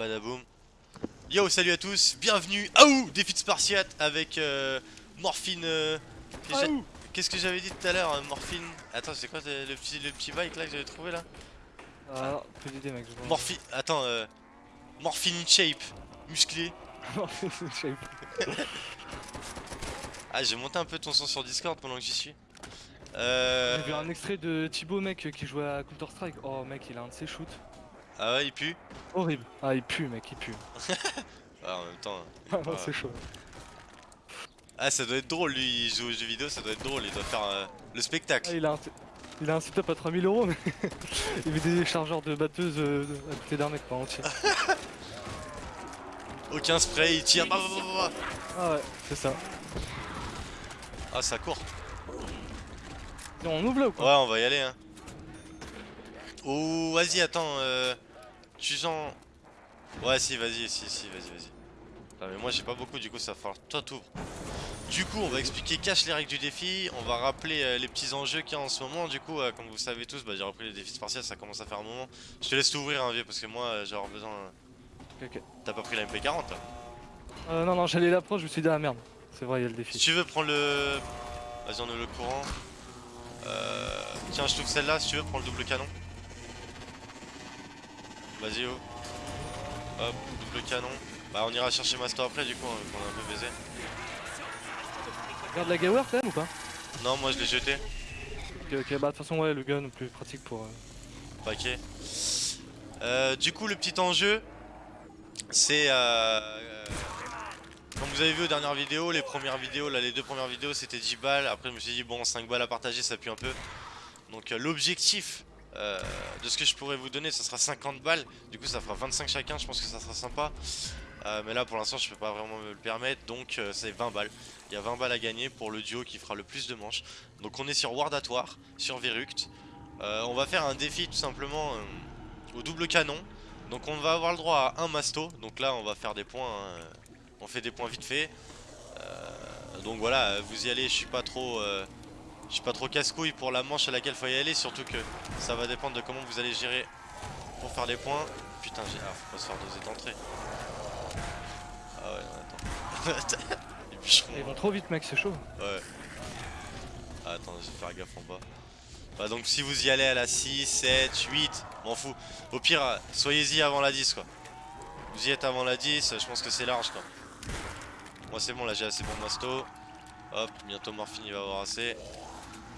badaboum. Yo, salut à tous, bienvenue à où Défi de Spartiate avec euh, Morphine. euh, Qu'est-ce que j'avais dit tout à l'heure, euh, Morphine? Attends, c'est quoi le petit, le petit bike là que j'avais trouvé là? Ah, peu d'idée mec, je vois. Morphine. Attends, euh, Morphine in shape, musclé. Morphine shape. Ah, j'ai monté un peu ton son sur Discord pendant que j'y suis. Euh. J'ai vu un extrait de Thibaut mec qui jouait à Counter Strike. Oh mec, il a un de ses shoots. Ah ouais, il pue Horrible. Ah, il pue mec, il pue. Ah, en même temps. Ah, non, c'est chaud. Ah, ça doit être drôle, lui, il joue aux jeux vidéo, ça doit être drôle, il doit faire euh, le Ah, spectacle. il a un, il a un setup à 3000 euros, mais il met des chargeurs de batteuse euh, à côté d'un mec pas entier. Aucun spray, il tire. bah, bah, bah, bah, bah. Ah ouais, c'est ça. Ah, ça court. On ouvre là ou quoi? Ouais, on va y aller, hein. Oh, vas-y, attends, euh. Tu sens. Ouais, si, vas-y, si, si, vas-y, vas-y. Ah, mais moi j'ai pas beaucoup, du coup, ça va falloir. Toi, t'ouvres. Du coup, on va expliquer cache les règles du défi. On va rappeler euh, les petits enjeux qu'il y a en ce moment. Du coup, euh, comme vous savez tous, bah, j'ai repris les défis spartiates, ça commence à faire un moment. Je te laisse t'ouvrir, hein, vieux, parce que moi, euh, j'ai besoin. euh, Ok, ok. T'as pas pris la MP40 là Euh, non, non, j'allais l'approche, je me suis dit, ah merde. C'est vrai, il y a le Si défi. tu veux prendre le. Vas-y, on est le courant. Euh... Tiens, je trouve celle-là, si tu veux, prends le double canon. Vas-y, oh. Hop, double canon. Bah, on ira chercher Master après, du coup, hein, qu'on est un peu baisé. Regarde la Gower quand même ou pas? Non, moi je l'ai jeté. Ok, ok, bah de toute façon, ouais, le gun, plus pratique pour. euh, Paquet. Euh, du coup, le petit enjeu, c'est. Euh, euh, comme vous avez vu aux dernières vidéos, les premières vidéos, là, les deux premières vidéos, c'était 10 balles. Après, je me suis dit, bon, 5 balles à partager, ça pue un peu. Donc, euh, l'objectif euh, de ce que je pourrais vous donner, ça sera 50 balles. Du coup, ça fera 25 chacun. Je pense que ça sera sympa. Euh, mais là, pour l'instant, je peux pas vraiment me le permettre. Donc, euh, c'est 20 balles. Il y a 20 balles à gagner pour le duo qui fera le plus de manches. Donc, on est sur Wardatoire, sur Veruct. Euh, on va faire un défi tout simplement au double canon. Donc on va avoir le droit à un masto. Donc là on va faire des points. hein. On fait des points vite fait. Donc voilà, vous y allez. Je suis pas trop, je suis pas trop casse-couille pour la manche à laquelle faut y aller. Surtout que ça va dépendre de comment vous allez gérer pour faire les points. Putain, j'ai, ah, faut pas se faire doser d'entrée. Ah ouais, attends. Les bûcherons. Ils vont trop vite, mec, c'est chaud. Ouais. Ah, attends, je vais faire gaffe en bas. Bah donc si vous y allez à la 6, 7, 8, m'en fous. Au pire, soyez-y avant la 10 quoi. Vous y êtes avant la 10, je pense que c'est large quoi. Moi c'est bon, là j'ai assez bon masto. Hop, bientôt Morphine il va avoir assez.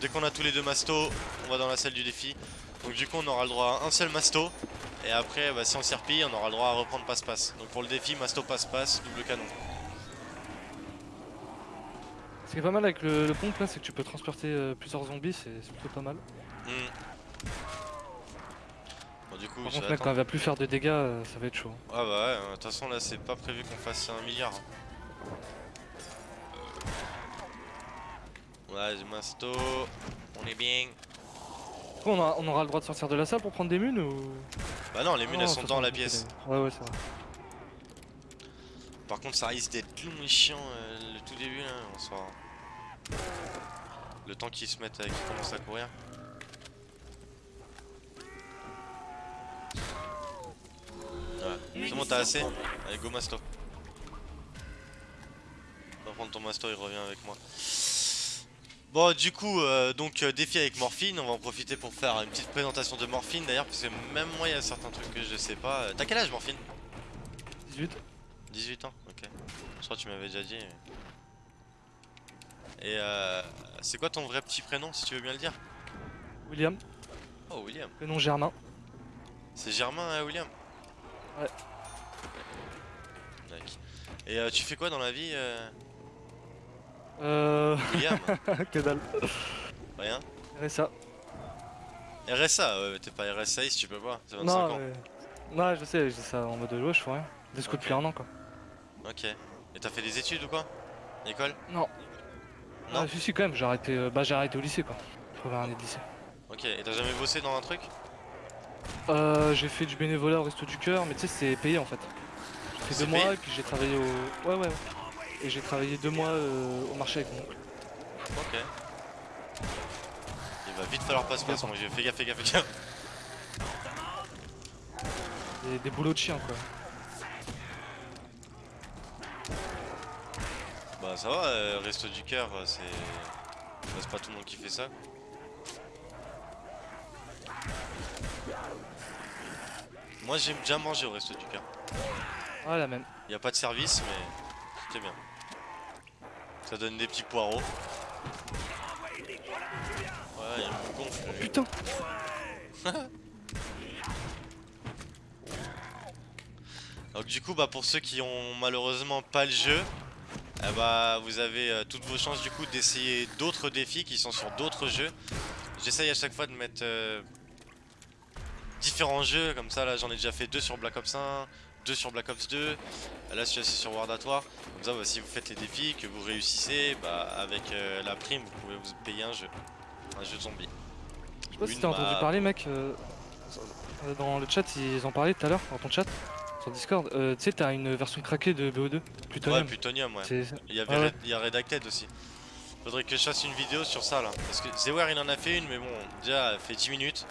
Dès qu'on a tous les deux mastos, on va dans la salle du défi. Donc du coup on aura le droit à un seul masto. Et après, bah, si on s'y repille, on aura le droit à reprendre passe-passe. Donc pour le défi, masto passe-passe, double canon. Ce qui est pas mal avec le, le pompe là, c'est que tu peux transporter euh, plusieurs zombies, c'est plutôt pas mal. Hmm. Bon du coup, Par contre, mec, quand il va plus faire de dégâts, euh, ça va être chaud. Ah bah ouais, de toute façon là c'est pas prévu qu'on fasse un milliard. Ouais, j'ai masto, on est bien. On, a- on aura le droit de sortir de la salle pour prendre des munes ou? Bah non, les munes elles sont dans la pièce. Ouais, ouais, c'est vrai. Par contre ça risque d'être long et chiant euh, le tout début là, on sera... Le temps qu'ils se mettent, euh, qu'ils commencent à courir. Ouais, c'est bon t'as assez? Allez go masto. Va prendre ton masto, il revient avec moi. Bon du coup euh, donc euh, défi avec Morphine, on va en profiter pour faire une petite présentation de Morphine d'ailleurs parce que même moi il y a certains trucs que je sais pas. Euh, T'as quel âge Morphine? 18 18 ans, ok. Je crois que tu m'avais déjà dit. Et euh, c'est quoi ton vrai petit prénom si tu veux bien le dire? William, Oh William. prénom Germain. C'est Germain hein, William? Ouais. Et euh, tu fais quoi dans la vie euh, Euh. William que dalle. Rien RSA. RSA, ouais, mais t'es pas RSA si tu peux pas, c'est 25 Non, ans. ouais. Non, je sais, je dis ça en mode ouais, je fais rien. Des scouts depuis un an quoi. Ok. Et t'as fait des études ou quoi? École? Non. Non? Ah, si, si, quand même, j'ai arrêté, euh, bah, j'ai arrêté au lycée quoi. Première année de lycée. Ok, et t'as jamais bossé dans un truc? Euh, j'ai fait du bénévolat au Resto du Cœur, mais tu sais, c'est payé en fait. J'ai fait deux mois et puis j'ai travaillé au. Ouais, ouais, ouais et j'ai travaillé deux mois euh, au marché avec mon. Ok. Il va vite falloir passer façon, j'ai fait gaffe, fais gaffe, fais gaffe. Des, boulots de chien quoi. Bah ça va, euh, reste du cœur, euh, c'est. C'est pas tout le monde qui fait ça. Moi j'aime déjà manger au resto du cœur. Ah la même. Il a pas de service mais c'était bien. Ça donne des petits poireaux. Ouais, il me gonfle lui. Putain Donc du coup bah pour ceux qui ont malheureusement pas le jeu eh bah vous avez euh, toutes vos chances du coup d'essayer d'autres défis qui sont sur d'autres jeux J'essaye à chaque fois de mettre euh, différents jeux comme ça là j'en ai déjà fait deux sur Black Ops 1 deux sur Black Ops 2 là je suis assis sur World at War comme ça bah, si vous faites les défis que vous réussissez bah avec euh, la prime vous pouvez vous payer un jeu un jeu de zombie Je sais pas si t'as entendu parler, mec. euh, euh, dans le chat, ils en parlaient tout à l'heure, dans ton chat, sur Discord. Euh, tu sais, t'as une version craquée de BO2, Ouais Plutonium. Plutonium ouais Il y, avait Ah ouais. Red- il y a Redacted aussi. Faudrait que je fasse une vidéo sur ça là. Parce que Zewer il en a fait une, mais bon, déjà elle fait 10 minutes.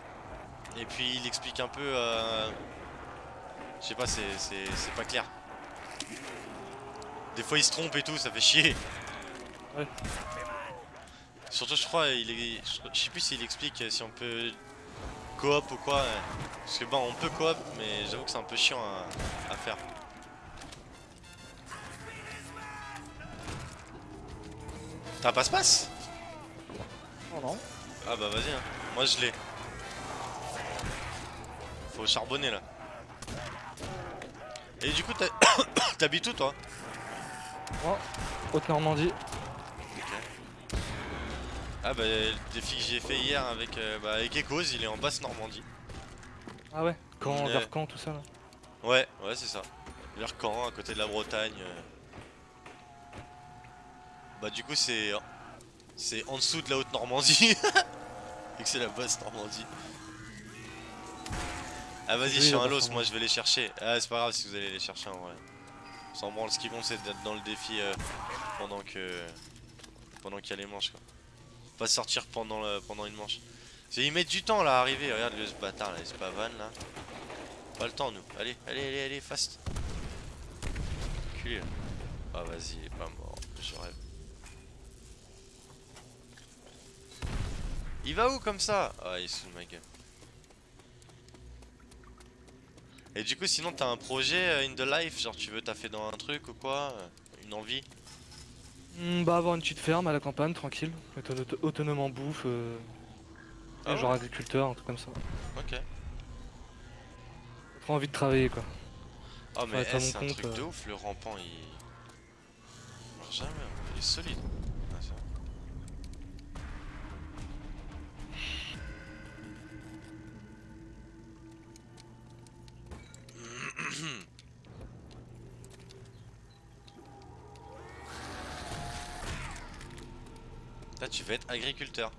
Et puis il explique un peu. Euh... Je sais pas, c'est pas clair. Des fois il se trompe et tout, ça fait chier. Ouais. Surtout, je crois, il est... je sais plus s'il explique si on peut coop ou quoi. Parce que bon, on peut coop, mais j'avoue que c'est un peu chiant à, à faire. T'as un passe-passe? Oh non. Ah bah vas-y, hein. moi je l'ai. Faut charbonner là. Et du coup, t'habites où toi? Oh, Haute-Normandie. Ah bah le défi que j'ai fait hier avec, euh, bah, avec Echoes, il est en basse Normandie. Ah ouais Quand, vers quand, tout ça là Ouais, ouais c'est ça. Vers Caen, à côté de la Bretagne. euh. Bah du coup c'est c'est en dessous de la haute Normandie. Et que c'est la basse Normandie. Ah vas-y, Oui, je suis un los, moi je vais les chercher. Ah c'est pas grave si vous allez les chercher en vrai. Sans branle, ce qui compte c'est d'être dans le défi euh, pendant que pendant qu'il y a les manches quoi. Pas sortir pendant le, pendant une manche. Ils mettent du temps là à arriver, regarde le ce bâtard là, c'est pas van là. Pas le temps nous. Allez, allez, allez, allez, fast. Culé. là. Ah vas-y, il est pas mort. Je rêve. Il va où comme ça? Ah il fout de ma gueule. Et du coup sinon t'as un projet euh, in the life, genre tu veux taffer dans un truc ou quoi euh, Une envie? Hmm, Bah, avoir une petite ferme à la campagne, tranquille. Être auto- autonome en bouffe. euh, Ah genre agriculteur, un truc comme ça. Ok. Trop envie de travailler quoi. Oh mais eh, c'est un compte, truc de ouf, le rampant il... jamais, il est solide. Veux être agriculteur.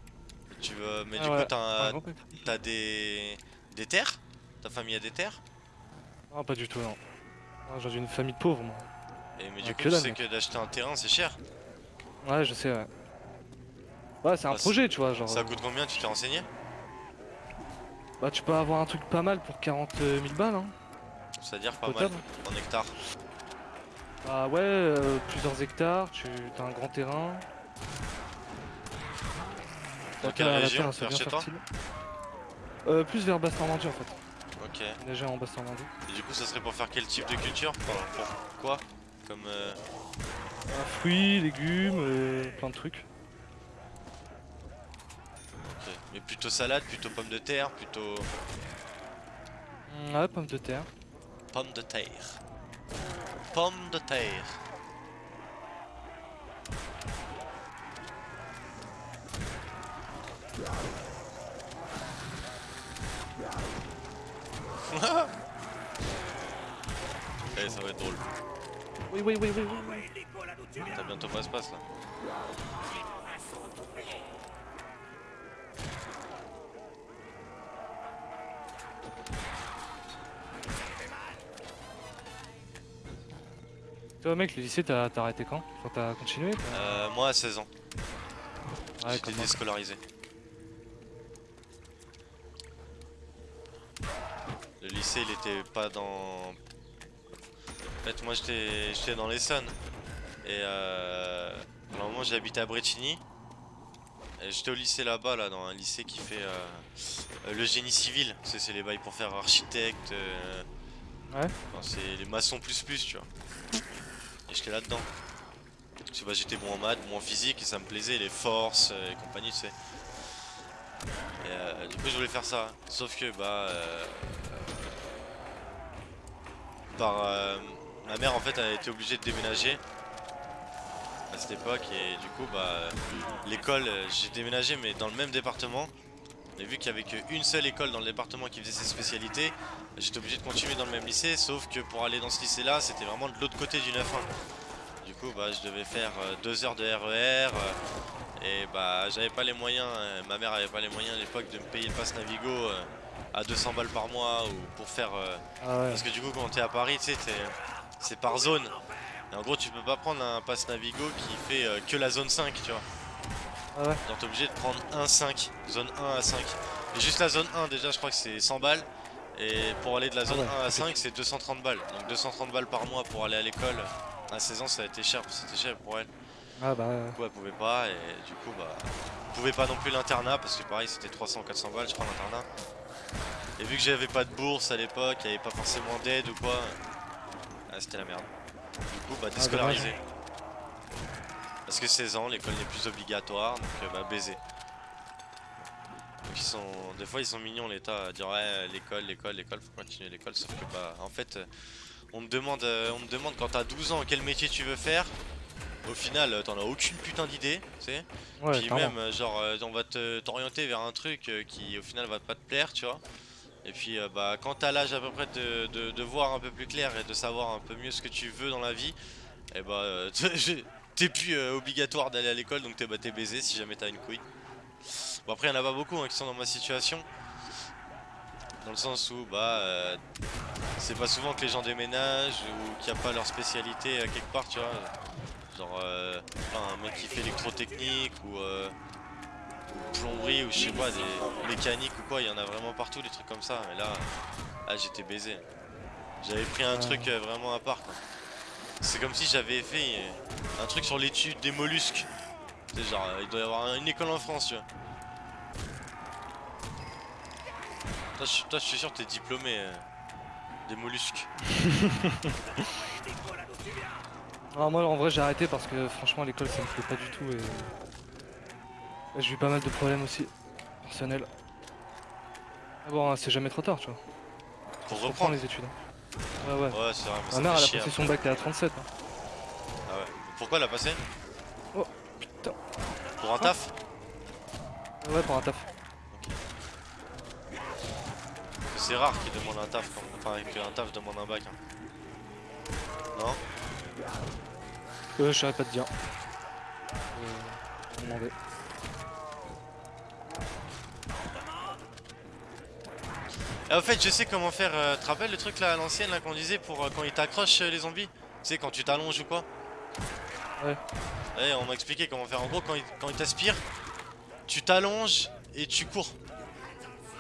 Tu veux... Mais Ah du ouais, coup t'as des... des terres? Ta famille a des terres? Ah, pas du tout, non. J'ai une famille de pauvres, moi. Et mais Ah, du coup que tu sais mec. que d'acheter un terrain c'est cher. Ouais, je sais, ouais. Ouais, c'est un Ah, c'est- projet, tu vois. Genre, Ça coûte combien Tu t'es renseigné? Bah, tu peux avoir un truc pas mal pour 40 000 balles, hein. C'est-à-dire pas mal en hectares. Bah, ouais, euh, plusieurs hectares, tu as un grand terrain. Dans Ok, quelle région Vers bien chez toi. Euh, plus vers Basse-Normandie en fait. Ok. Déjà en Basse-Normandie. Et du coup, ça serait pour faire quel type de culture Enfin, pour quoi Comme. euh, Euh, fruits, légumes, euh, plein de trucs. ok. Mais plutôt salade, plutôt pommes de terre, plutôt. Mm, Ouais, pommes de terre. Pommes de terre. Pommes de terre. Eh, ça va être drôle. Oui, oui, oui, oui, oui. T'as bientôt pas se passe là. Toi, mec, le lycée, t'as arrêté quand? Enfin, t'as continué Euh, moi à 16 ans, Ouais, j'étais déscolarisé. Lycée il était pas dans. En fait moi j'étais j'étais dans l'Essonne. Et euh, normalement j'ai habité à Brecini. J'étais au lycée là-bas, là, dans un lycée qui fait euh, euh, le génie civil. C'est c'est les bails pour faire architecte. euh, Ouais. c'est les maçons plus plus, tu vois. Et j'étais là-dedans. Parce que bah, j'étais bon en maths, bon en physique et ça me plaisait, les forces et compagnie, tu sais. Et euh, du coup je voulais faire ça. Sauf que bah... par euh, ma mère en fait a été obligée de déménager à cette époque et du coup bah l'école euh, j'ai déménagé mais dans le même département. Mais vu qu'il y avait qu'une seule école dans le département qui faisait ses spécialités j'étais obligé de continuer dans le même lycée sauf que pour aller dans ce lycée là c'était vraiment de l'autre côté du 9-1 du coup bah je devais faire euh, deux heures de RER euh, et bah j'avais pas les moyens ma mère avait pas les moyens à l'époque de me payer le pass Navigo à 200 balles par mois ou pour faire euh, Ah ouais. parce que du coup quand t'es à Paris tu sais c'est par zone. Et en gros tu peux pas prendre un pass Navigo qui fait euh, que la zone 5 tu vois. Ah ouais. genre t'es obligé de prendre 1-5 zone 1 à 5 et juste la zone 1 déjà je crois que c'est 100 balles. Et pour aller de la zone Ah ouais, 1 à 5 c'est 230 balles. Donc 230 balles par mois pour aller à l'école à 16 ans ça a été cher c'était cher pour elle. Ah bah. du coup elle pouvait pas et du coup bah elle pouvait pas non plus l'internat parce que pareil c'était 300 400 balles je crois l'internat et vu que j'avais pas de bourse à l'époque il avait pas forcément d'aide ou quoi ah, c'était la merde. Du coup bah déscolarisé. parce que 16 ans l'école n'est plus obligatoire donc euh, bah baiser donc ils sont des fois ils sont mignons l'état à dire ouais l'école l'école l'école faut continuer l'école sauf que bah en fait euh, on me demande euh, on me demande quand t'as 12 ans quel métier tu veux faire? Au final, euh, t'en as aucune putain d'idée, tu sais. Ouais, Puis même, euh, genre, euh, on va te- t'orienter vers un truc qui au final va pas te plaire, tu vois. Et puis, euh, bah, quand t'as l'âge à peu près de, de- de voir un peu plus clair et de savoir un peu mieux ce que tu veux dans la vie, et bah, euh, t'es plus euh, obligatoire d'aller à l'école, donc t'es bah, baisé si jamais t'as une couille. Bon, après, y'en a pas beaucoup hein, qui sont dans ma situation. Dans le sens où, bah, c'est pas souvent que les gens déménagent ou qu'il n'y a pas leur spécialité quelque part, tu vois. Genre euh, un mec qui fait électrotechnique ou, euh, ou plomberie ou je sais pas, des mécaniques ou quoi, il y en a vraiment partout des trucs comme ça. Mais là, ah, j'étais baisé. J'avais pris un truc euh, vraiment à part. quoi. C'est comme si j'avais fait euh, un truc sur l'étude des mollusques. C'est genre, euh, il doit y avoir un- une école en France, tu vois. Toi, je suis- toi, je suis sûr que t'es diplômé euh, des mollusques. Ah, moi en vrai j'ai arrêté parce que franchement l'école ça me plaît pas du tout et. et J'ai eu pas mal de problèmes aussi, personnels. Mais bon, hein, c'est jamais trop tard, tu vois. Pour reprendre. les études. hein. Ouais, ouais. Ouais, c'est vrai, mais Ma mère elle a passé hein. son bac elle à 37. hein. Ah ouais. Pourquoi elle a passé? Oh, putain. Pour un taf? Ouais, pour un taf. C'est rare qu'il demande un taf, quand... enfin qu'un taf demande un bac. hein. Non? Euh, je saurais pas te dire. Euh, demander. Ah, au fait, je sais comment faire. euh, tu te rappelles le truc là à l'ancienne là qu'on disait pour euh, quand ils t'accrochent euh, les zombies? Tu sais, quand tu t'allonges ou quoi? Ouais. Ouais, on m'a expliqué comment faire. En gros, quand il, quand il t'aspire, tu t'allonges et tu cours.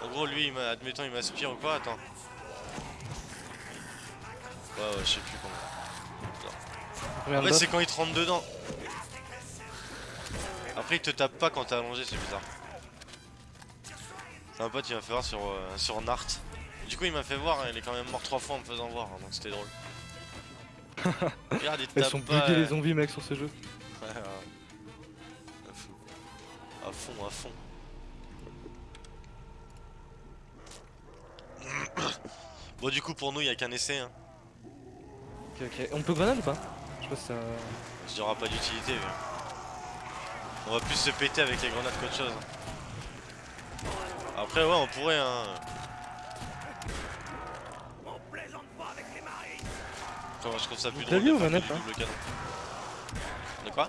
En gros, lui, il admettons, il m'aspire ou quoi Attends. Ouais, ouais, je sais plus En fait, c'est quand il te rentre dedans. Après, il te tape pas quand t'es allongé, c'est bizarre. C'est un pote, il m'a fait voir sur, euh, sur Nart. Du coup, il m'a fait voir, hein, il est quand même mort trois fois en me faisant voir, hein, donc c'était drôle. Regarde, il te Elles tape sont pas. buggées euh, les zombies mec sur ce jeu. Ouais, ouais. À fond. À fond, à fond. Bon, du coup, pour nous, il y a qu'un essai. Hein. Ok, ok. On peut grenade ou pas? Ça. Il n'y aura pas d'utilité. mais- On va plus se péter avec les grenades qu'autre chose. Après, ouais, on pourrait. Hein. Moi, je trouve ça plus drôle. de ou manette, hein. De quoi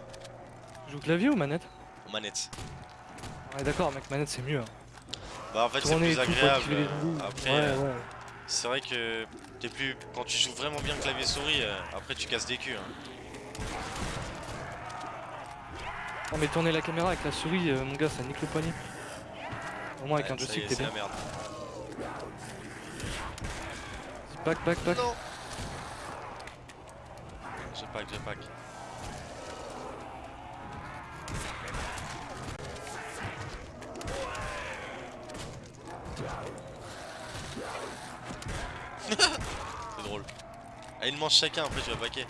Tu joues clavier ou manette Manette. Ouais, d'accord, mec, manette c'est mieux. hein. Bah, en fait, c'est plus agréable. Après, ouais, ouais. C'est vrai que t'es plus. Quand tu joues vraiment bien clavier souris, euh, après, tu casses des culs. Hein. Non, mais tourner la caméra avec la souris, euh, mon gars, ça nique le poignet. Au moins avec Ouais, un joystick, t'es c'est bien. la merde. Back, back, back. Non J'ai pack, j'ai pack. Ah, ils mangent chacun, après tu vas paquer.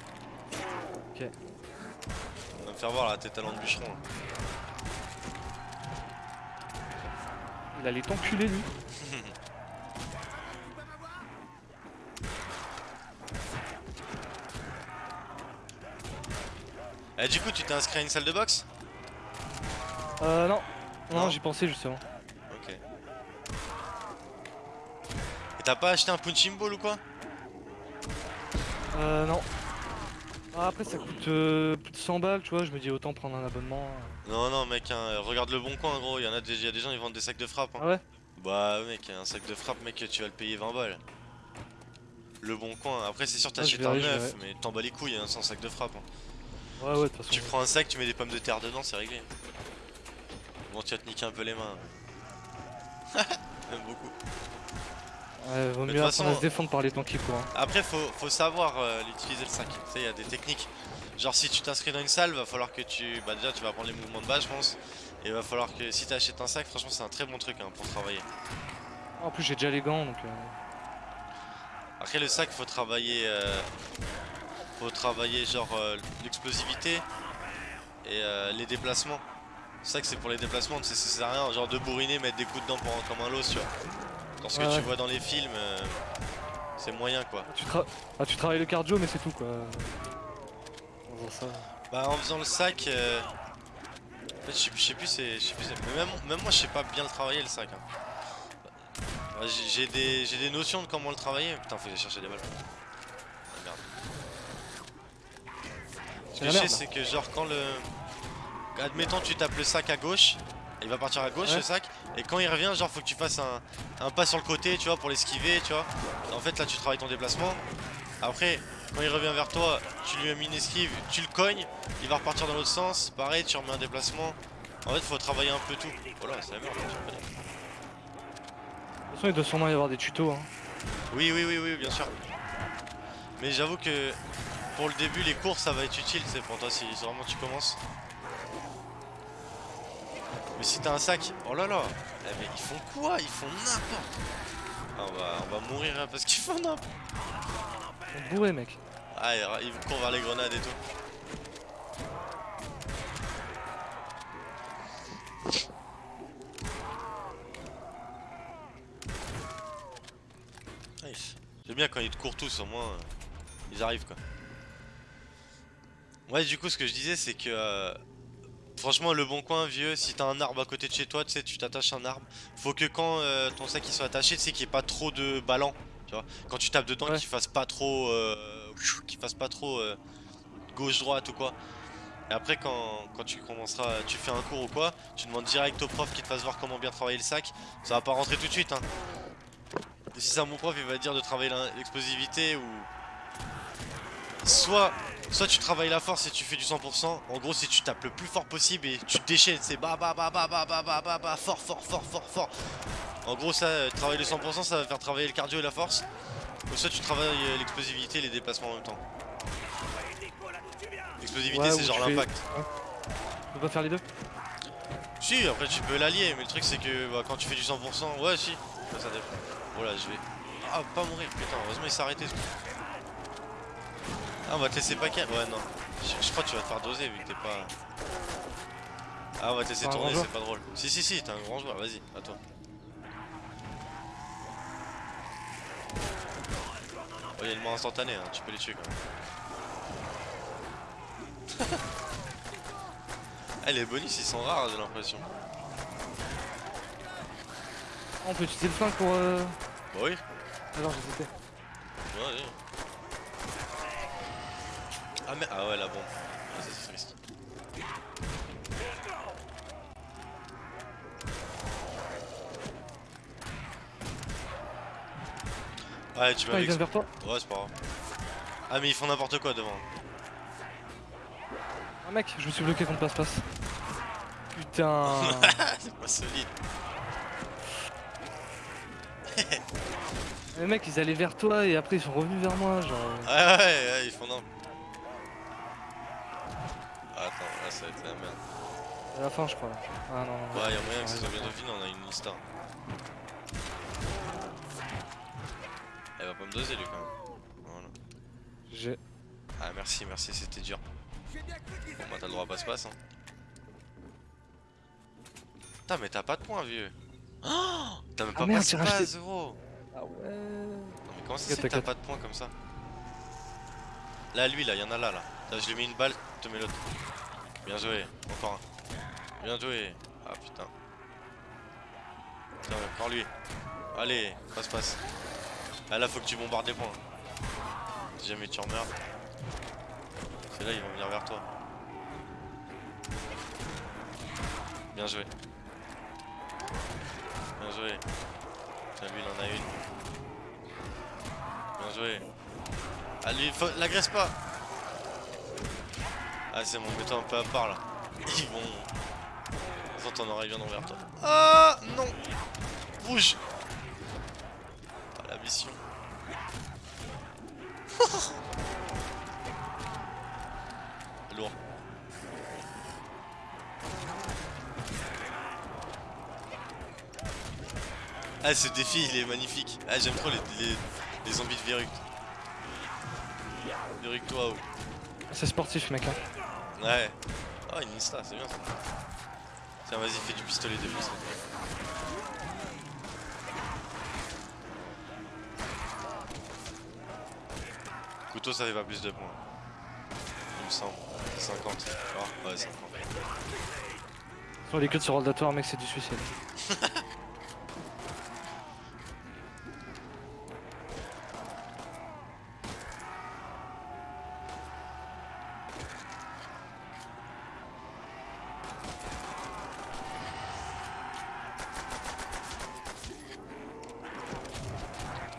Ok. On va me faire voir là, tes talents de bûcheron. là. Il allait t'enculer lui. Eh, du coup, tu t'es inscrit à une salle de boxe? Euh non. Non, Non. j'y pensais justement. Ok. Et t'as pas acheté un punching ball ou quoi? Euh non. Ah, après ça coûte euh, plus de 100 balles, tu vois, je me dis autant prendre un abonnement. Non, non, mec, hein, regarde le bon coin, gros. Il y en a des, y a des gens, ils vendent des sacs de frappe. hein. Ah ouais? Bah, mec, un sac de frappe, mec, tu vas le payer 20 balles. Le bon coin. Après, c'est sûr, Ah, t'achètes un verrai, je neuf, mais t'en bats les couilles, hein, sans sac de frappe. hein. Ouais, ouais, de toute façon. Tu prends un sac, tu mets des pommes de terre dedans, c'est réglé. Bon, tu vas te niquer un peu les mains. Même beaucoup. Ouais, vaut mieux apprendre à se défendre par les temps qui courent. hein. Après, faut, faut savoir euh, l'utiliser le sac. Tu sais, il y a des techniques. Genre, si tu t'inscris dans une salle, va falloir que tu. Bah, déjà, tu vas apprendre les mouvements de base, je pense. Et va falloir que si t'achètes un sac, franchement, c'est un très bon truc hein, pour travailler. En plus, j'ai déjà les gants donc. euh, Après, le sac, faut travailler. euh, faut travailler, genre, euh, l'explosivité et euh, les déplacements. Le sac, c'est pour les déplacements, tu sais, ça sert à rien, genre de bourriner, mettre des coups dedans pour, comme un los, tu vois. Dans ce que Ouais, tu vois dans les films, euh, c'est moyen quoi. Tu, tra- ah, tu travailles le cardio, mais c'est tout quoi. En faisant ça. Bah en faisant le sac, euh, en fait, je sais- plus c'est, même, même moi je sais pas bien le travailler le sac. hein. Bah, j'ai- des, j'ai des notions de comment le travailler. Putain faut aller chercher des balles. Ah, merde. Ce C'est que je sais c'est que genre quand le, admettons tu tapes le sac à gauche, il va partir à gauche Ouais. le sac, et quand il revient genre faut que tu fasses un, un pas sur le côté tu vois pour l'esquiver tu vois. En fait là tu travailles ton déplacement. Après quand il revient vers toi, tu lui as mis une esquive, tu le cognes, il va repartir dans l'autre sens, pareil tu remets un déplacement. En fait faut travailler un peu tout. Oh là c'est la merde. De toute façon, il doit sûrement y avoir des tutos. Hein. Oui oui oui oui bien sûr. Mais j'avoue que pour le début les cours ça va être utile c'est pour toi si vraiment tu commences. Mais si t'as un sac, oh là là, eh, mais ils font quoi? Ils font n'importe. Ah, on va on va mourir hein, parce qu'ils font n'importe. On bourré, mec. Ah ils courent vers les grenades et tout. Ils- J'aime bien quand ils te courent tous, au moins euh, ils arrivent quoi. Ouais, du coup, ce que je disais, c'est que euh, franchement, le bon coin, vieux, si t'as un arbre à côté de chez toi, tu sais, tu t'attaches un arbre. Faut que quand euh, ton sac il soit attaché, tu sais, qu'il n'y ait pas trop de ballons, tu vois. Quand tu tapes dedans, Ouais. qu'il fasse pas trop, euh, qu'il fasse pas trop euh, gauche-droite ou quoi. Et après, quand, quand tu commenceras, tu fais un cours ou quoi, tu demandes direct au prof qui te fasse voir comment bien travailler le sac. Ça va pas rentrer tout de suite, hein. Et si c'est un bon prof, il va dire de travailler l'explosivité ou. Soit, soit tu travailles la force et tu fais du 100%. En gros, si tu tapes le plus fort possible et tu te déchaînes, c'est bah bah bah bah bah bah bah bah bah fort fort fort fort fort. En gros, ça, euh, travailler le 100%, ça va faire travailler le cardio et la force. Ou soit tu travailles euh, l'explosivité et les déplacements en même temps. L'explosivité, Ouais, c'est genre tu fais- l'impact. Tu peux pas faire les deux? Si, après tu peux l'allier, mais le truc c'est que bah, quand tu fais du 100%, ouais, si, ça, ça dépend. Voilà, je vais. Ah, pas mourir, putain, heureusement il s'est arrêté. ce coup. Ah, on va te laisser paquet. Ouais, non. Je, je crois que tu vas te faire doser vu que t'es pas. Ah, on va te laisser tourner, c'est pas drôle. Si, si, si, t'es un grand joueur, vas-y, à toi. Oh, il y a une mort instantanée, hein, tu peux les tuer quand même. ah, les bonus ils sont rares, j'ai l'impression. Ah, On peut utiliser le flingue pour. Euh... Bah oui, Alors, j'hésitais. ouais, ouais. Ah, mais. Ah, ouais, la bombe. Ah, ça, c'est triste. Ouais, tu Ah, m'as il vient vers toi. Ouais, c'est pas grave. Ah, mais ils font n'importe quoi devant. Ah, mec, je me suis bloqué contre passe-passe. Putain. c'est pas solide. Les mecs, ils allaient vers toi et après ils sont revenus vers moi. Genre. Ouais, ouais, ouais, ils font n'importe Là, ça va être la merde. À la fin, je crois. Ah non, non. Ouais, y'a moyen que ça Ouais, soit bientôt fini, on a une lista. Elle va pas me doser lui quand même. J'ai. Ah merci, merci, c'était dur. Bon bah t'as le droit à passe-passe hein. Putain mais t'as pas de points vieux. Oh t'as même Ah pas merde, j'ai passe-passe racheté- gros. Ah ouais. Non mais comment ça T'inquiète, se fait que t'as pas de points comme ça? Là lui là, y'en a là là. Là je lui mets une balle, te mets l'autre. Bien joué, encore un. Bien joué. Ah putain. Tiens, encore lui. Allez, passe passe. Ah là faut que tu bombardes les points. Si jamais tu en meurs. C'est là ils vont venir vers toi. Bien joué. Bien joué. Tiens lui il en a une. Bien joué. Lui, faut... l'agresse pas Ah c'est bon, mets-toi un peu à part là. Ils vont... Attends, ton oreille viendront vers toi. Ah non Rouge Ah la mission. Lourd. Ah ce défi il est magnifique. Ah j'aime trop les, les, les zombies de Verruc. Verruc toi oh. C'est sportif, mec. Hein. Ouais. Oh une insta, c'est bien ça. Tiens vas-y fais du pistolet de plus. Couteau ça fait pas plus de points. Il me semble. 50. Ah ouais 50. Sur les queues de ce mec, c'est du suicide.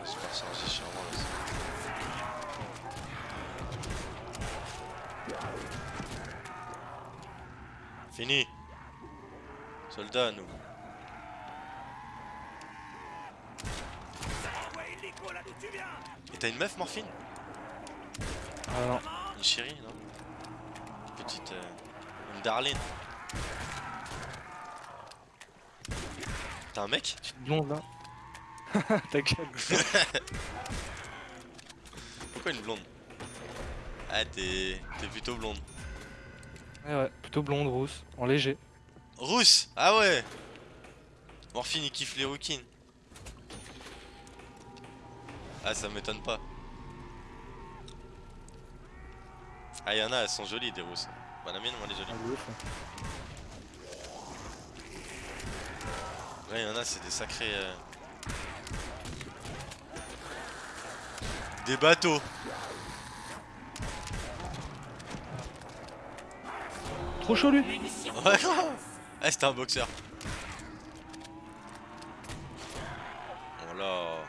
Super chargé sûrement là. Fini Soldat nous Et t'as une meuf morphine Ah non. Une chérie non Une Petite... euh, Une darling T'as un mec Petite blonde là. Ta gueule. Pourquoi une blonde Ah t'es... T'es plutôt blonde Ouais, ouais, plutôt blonde, rousse, en léger. Rousse Ah ouais Morphine il kiffe les rouquines. Ah ça m'étonne pas. Ah y'en a elles sont jolies des rousses. Bah la mienne moi elle est Ah, jolie. ouf, ouais. Ouais y'en a c'est des sacrés... euh, Des bateaux Trop chaud lui Ouais Ah c'était un boxeur Voilà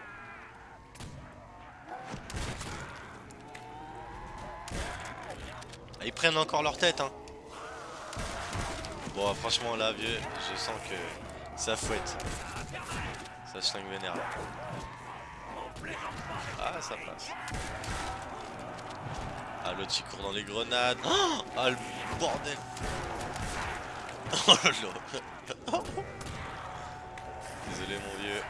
Ah, Ils prennent encore leur tête hein. Bon franchement là vieux je sens que ça fouette. Ça schlingue vénère là. Ah ça passe. Ah l'autre il court dans les grenades. Ah le bordel. Oh là Désolé mon vieux.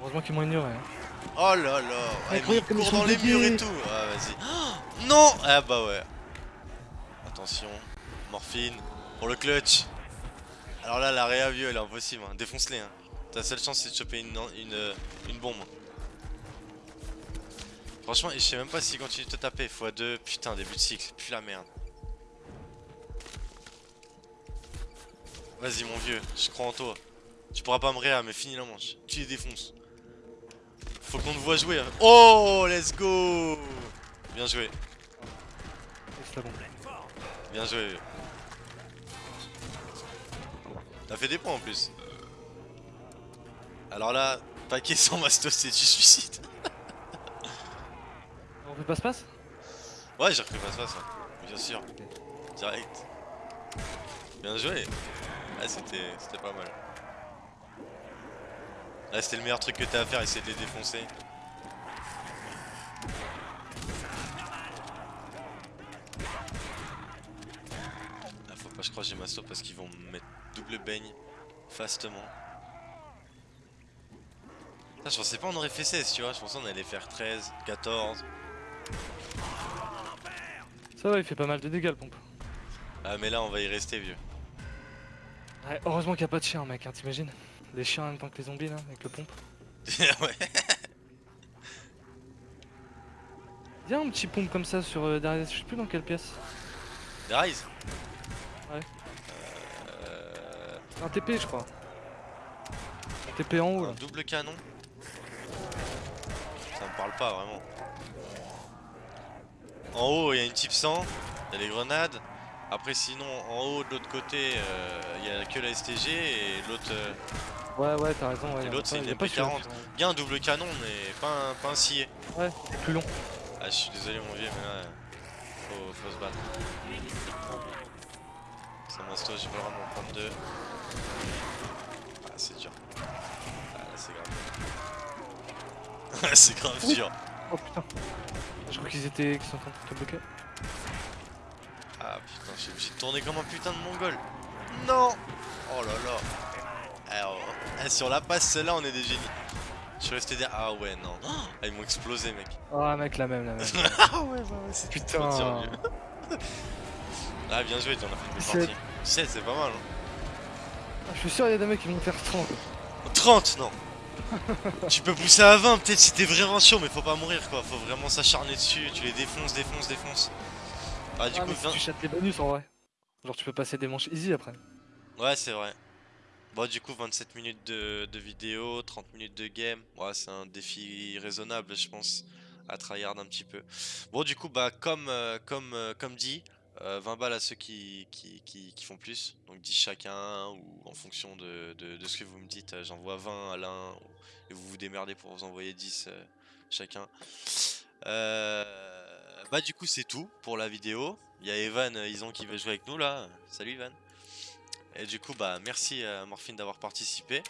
Heureusement qu'ils m'ont ignoré. hein. Oh là là. Mais il court dans les murs et tout. Ah vas-y Non. Ah bah ouais. Attention Morphine Pour le clutch. Alors là la réa vieux elle est impossible hein. Défonce-les hein. Ta seule chance c'est de choper une, une, une bombe. Franchement je sais même pas s'il continue de te taper. X2 Putain début de cycle. Puis la merde. Vas-y mon vieux Je crois en toi. Tu pourras pas me réa mais finis la manche. Tu les défonces. Faut qu'on te voit jouer. hein. Oh, let's go. Bien joué, c'est bien joué. T'as fait des points en plus. Alors là, paquet sans mastos, c'est du suicide. On fait passe-passe? Ouais, j'ai repris passe passe, hein. bien sûr. Direct. Bien joué. Ah, c'était c'était pas mal. Là, c'était le meilleur truc que t'as à faire, essayer de les défoncer. Faut pas que je j'ai masto parce qu'ils vont me mettre double baigne fastement. Ah, je pensais pas on aurait fait 16, tu vois. Je pensais on allait faire 13, 14. Ça va, il fait pas mal de dégâts le pompe. Ah mais là on va y rester vieux. Ouais, heureusement qu'il n'y a pas de chien, mec, hein, t'imagines Les chiens en même temps que les zombies là, avec le pompe. ouais. Y'a un petit pompe comme ça sur euh, derrière, je sais plus dans quelle pièce. Euh, Un TP, je crois. Un TP en haut un là. double canon Ça me parle pas vraiment. En haut il y a une type 100, il y a les grenades. Après sinon en haut de l'autre côté euh, il y a que la STG et l'autre... euh, Ouais, ouais, t'as raison. Ouais, l'autre, c'est une pas MP40. celui-là. Il y a un double canon mais pas un, pas un scié. Ouais, c'est plus long. Ah je suis désolé mon vieux mais là faut, faut se battre. J'ai pas le droit de m'en prendre deux. Ah c'est dur. Ah c'est grave. c'est grave dur. Oh putain. Je crois qu'ils étaient. qu'ils sont en train de te bloquer. Ah putain, je suis obligé de tourner comme un putain de mongol. Non Oh là là. Alors, eh, sur la passe, celle-là, on est des génies. Je suis resté derrière. Ah ouais, non. Ah, ils m'ont explosé, mec. Ah, mec, la même, la même. ah ouais, bah ouais, c'est Putain. Ah, bien joué, t'en as fait une C'est- partie. 17, c'est pas mal. Hein. Ah, je suis sûr, il y a des mecs qui vont faire 30. 30, non. tu peux pousser à 20, peut-être si t'es vraiment chaud, mais faut pas mourir, quoi. Faut vraiment s'acharner dessus. Tu les défonces, défonces, défonces. Ah, du ah, coup, mais si 20. tu chattes les bonus en vrai. Genre, tu peux passer des manches easy après. Ouais, c'est vrai. Bon, du coup, 27 minutes de, de vidéo, 30 minutes de game. Ouais, c'est un défi raisonnable, je pense, à tryhard un petit peu. Bon, du coup, bah, comme, euh, comme, euh, comme dit, euh, 20 balles à ceux qui, qui, qui, font plus. Donc 10 chacun, ou en fonction de, de, ce que vous me dites, euh, j'envoie 20 à l'un, et vous vous démerdez pour vous envoyer 10 euh, chacun. Euh, bah, du coup, c'est tout pour la vidéo. Il y a Evan, Ison qui veut jouer avec nous là. Salut Evan. Et du coup, bah merci à Morphine d'avoir participé.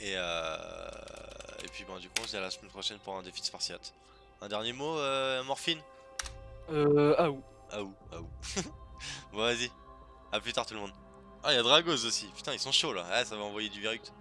Et, et puis, bah, du coup, on se dit à la semaine prochaine pour un défi de Spartiate. Un dernier mot, Morphine? Euh. Ah, ou. Ah ou, ah ou. bon, vas-y. À plus tard, tout le monde. Ah, il y a Dragos aussi. Putain, ils sont chauds là. Ah, ça va envoyer du Viruct.